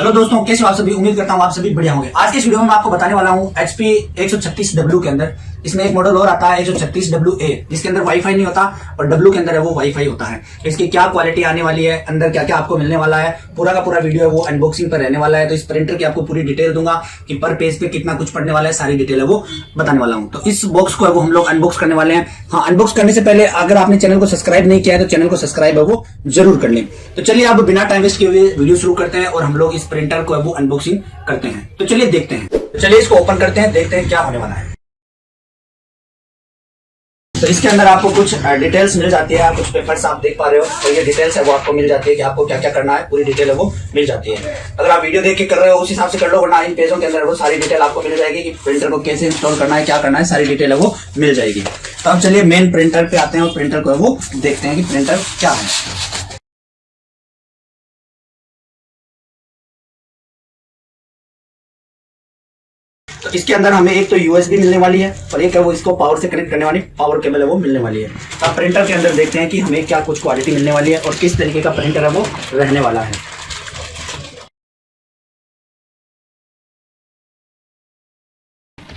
Hello दोस्तों, कैसे हो आप सभी? उम्मीद करता हूँ आप सभी बढ़िया होंगे। आज के इस वीडियो में मैं आपको बताने वाला हूँ एचपी 136 डब्ल्यू के अंदर। इसमें एक मॉडल और आता है 136 डब्ल्यू ए जिसके अंदर वाईफाई नहीं होता और डब्ल्यू के अंदर है वो वाईफाई होता है। इसकी क्या क्वालिटी आने वाली है, अंदर क्या क्या आपको मिलने वाला है, पूरा का पूरा वीडियो है वो अनबॉक्सिंग पर रहने वाला है। तो इस प्रिंटर की आपको पूरी डिटेल दूँगा कि पर पेज पे कितना कुछ पड़ने वाला है, सारी डिटेल है वो बताने वाला हूँ। तो इस बॉक्स को है वो हम लोग अनबॉक्स करने वाले हैं। हाँ अनबॉक्स करने से पहले अगर आपने चैनल को सब्सक्राइब नहीं किया है तो चैनल को सब्सक्राइब है वो ज़रूर कर लें। तो चलिए आप बिना टाइम वेस्ट किए हुए वीडियो शुरू करते हैं और हम लोग इस प्रिंटर को वो अनबॉक्सिंग करते हैं। तो चलिए देखते हैं। तो चलिए इसको ओपन करते हैं, देखते हैं क्या होने वाला है। तो इसके अंदर आपको कुछ डिटेल्स मिल जाती है कुछ पेपर्स आप देख पा रहे हो तो ये डिटेल्स है, वो आपको मिल जाती है कि आपको क्या क्या करना है, पूरी डिटेल है वो मिल जाती है। अगर आप वीडियो देख के कर रहे हो, उस हिसाब से कर लो, वरना इन पेजों के अंदर वो सारी डिटेल आपको मिल जाएगी कि प्रिंटर को कैसे इंस्टॉल करना है, क्या करना है, सारी डिटेल है वो मिल जाएगी। तो अब चलिए मेन प्रिंटर पे आते हैं और प्रिंटर को वो देखते हैं कि प्रिंटर क्या है। इसके अंदर हमें एक तो यूएसबी मिलने वाली है और एक है वो इसको पावर से कनेक्ट करने वाली पावर केबल है वो मिलने वाली है। अब प्रिंटर के अंदर देखते हैं कि हमें क्या कुछ क्वालिटी मिलने वाली है और किस तरीके का प्रिंटर है वो रहने वाला है।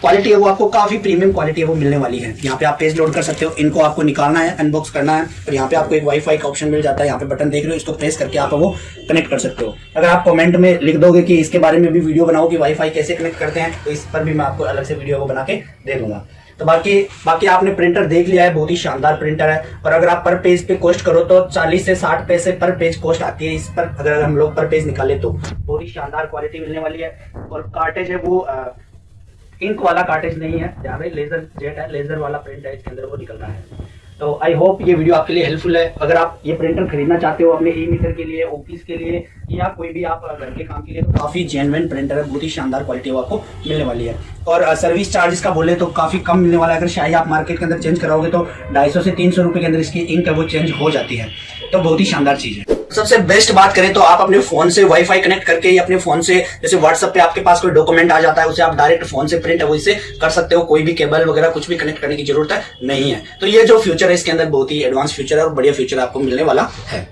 क्वालिटी है वो आपको काफ़ी प्रीमियम क्वालिटी है, वो मिलने वाली है। यहाँ पे आप पेज लोड कर सकते हो, इनको आपको निकालना है अनबॉक्स करना है, और यहाँ पे आपको एक वाईफाई का ऑप्शन मिल जाता है। यहाँ पे बटन देख रहे हो, इसको प्रेस करके आप वो कनेक्ट कर सकते हो। अगर आप कमेंट में लिख दोगे कि इसके बारे में भी वीडियो बनाओ कि वाईफाई कैसे कनेक्ट करते हैं तो इस पर भी मैं आपको अलग से वीडियो को बना के दे दूँगा। तो बाकी बाकी आपने प्रिंटर देख लिया है, बहुत ही शानदार प्रिंटर है। और अगर आप पर पेज पे कॉस्ट करो तो 40 से 60 पैसे पर पेज कॉस्ट आती है इस पर। अगर हम लोग पर पेज निकाले तो। बहुत ही शानदार क्वालिटी मिलने वाली है। और कार्टेज है वो इंक वाला कार्टेज नहीं है यहाँ पे लेजर जेट है लेजर वाला प्रिंट है, इसके अंदर वो निकल रहा है। तो आई होप ये वीडियो आपके लिए हेल्पफुल है। अगर आप ये प्रिंटर खरीदना चाहते हो अपने ई मीटर के लिए ऑफ़िस के लिए, या कोई भी आप घर के काम के लिए तो काफ़ी जेनविन प्रिंटर है, बहुत ही शानदार क्वालिटी वो आपको मिलने वाली है। और सर्विस चार्जेस का बोले तो काफ़ी कम मिलने वाला है। अगर शायद आप मार्केट के अंदर चेंज कराओगे तो ढाई से तीन सौ के अंदर इसकी इंक है, वो चेंज हो जाती है। तो बहुत ही शानदार चीज़ है। सबसे बेस्ट बात करें तो आप अपने फ़ोन से वाईफाई कनेक्ट करके या अपने फ़ोन से, जैसे व्हाट्सएप पे आपके पास कोई डॉक्यूमेंट आ जाता है, उसे आप डायरेक्ट फ़ोन से प्रिंट है से कर सकते हो। कोई भी केबल वगैरह कुछ भी कनेक्ट करने की ज़रूरत है नहीं है। तो ये जो फ्यूचर है, इसके अंदर बहुत ही एडवांस फ्यूचर है और बढ़िया फ्यूचर आपको मिलने वाला है।